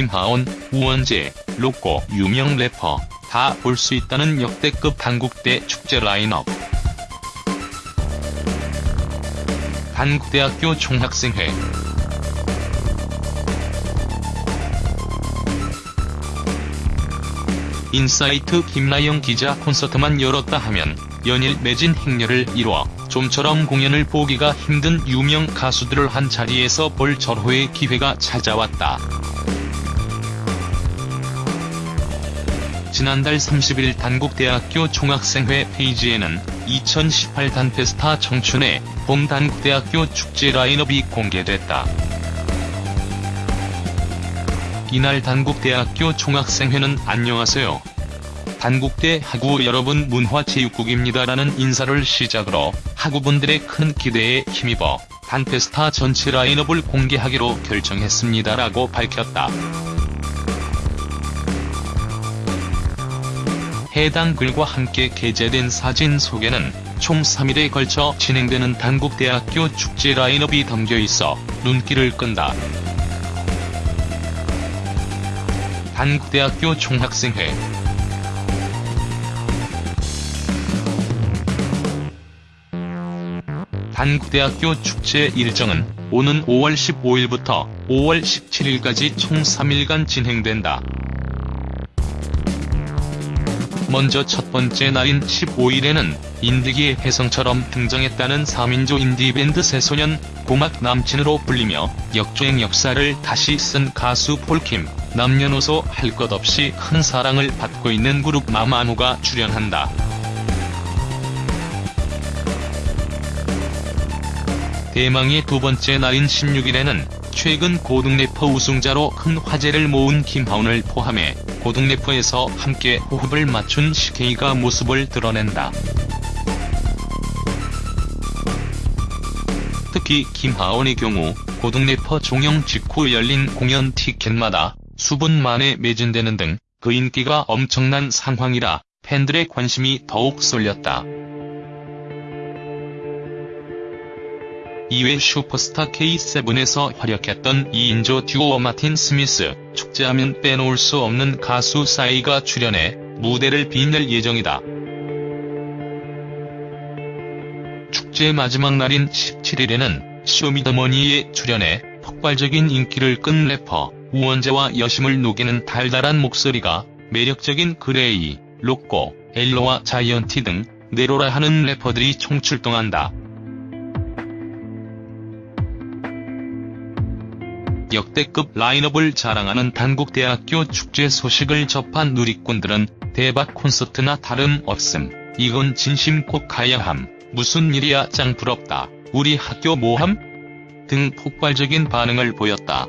김하온, 우원재, 로꼬, 유명 래퍼 다 볼 수 있다는 역대급 단국대 축제 라인업. 단국대학교 총학생회 인사이트 김나영 기자 콘서트만 열었다 하면 연일 매진 행렬을 이뤄 좀처럼 공연을 보기가 힘든 유명 가수들을 한 자리에서 볼 절호의 기회가 찾아왔다. 지난달 30일 단국대학교 총학생회 페이지에는 2018 단페스타 청춘의 봄 단국대학교 축제 라인업이 공개됐다. 이날 단국대학교 총학생회는 안녕하세요. 단국대 학우 여러분 문화체육국입니다라는 인사를 시작으로 학우분들의 큰 기대에 힘입어 단페스타 전체 라인업을 공개하기로 결정했습니다라고 밝혔다. 해당 글과 함께 게재된 사진 속에는 총 3일에 걸쳐 진행되는 단국대학교 축제 라인업이 담겨 있어 눈길을 끈다. 단국대학교 총학생회 단국대학교 축제 일정은 오는 5월 15일부터 5월 17일까지 총 3일간 진행된다. 먼저 첫 번째 날인 15일에는 인디기의 혜성처럼 등장했다는 4민조 인디밴드 새소년, 고막 남친으로 불리며 역주행 역사를 다시 쓴 가수 폴킴, 남녀노소 할 것 없이 큰 사랑을 받고 있는 그룹 마마무가 출연한다. 대망의 두 번째 날인 16일에는 최근 고등 래퍼 우승자로 큰 화제를 모은 김하온을 포함해 고등래퍼에서 함께 호흡을 맞춘 CK가 모습을 드러낸다. 특히 김하온의 경우 고등래퍼 종영 직후 열린 공연 티켓마다 수분 만에 매진되는 등 그 인기가 엄청난 상황이라 팬들의 관심이 더욱 쏠렸다. 이외 슈퍼스타 K7에서 활약했던 2인조 듀오 마틴 스미스, 축제하면 빼놓을 수 없는 가수 싸이가 출연해 무대를 빛낼 예정이다. 축제 마지막 날인 17일에는 쇼미더머니에 출연해 폭발적인 인기를 끈 래퍼 우원재와 여심을 녹이는 달달한 목소리가 매력적인 그레이, 로꼬, 엘로와 자이언티 등 내로라 하는 래퍼들이 총출동한다. 역대급 라인업을 자랑하는 단국대학교 축제 소식을 접한 누리꾼들은 대박 콘서트나 다름없음, 이건 진심 꼭 가야함, 무슨 일이야 짱 부럽다, 우리 학교 모함? 등 폭발적인 반응을 보였다.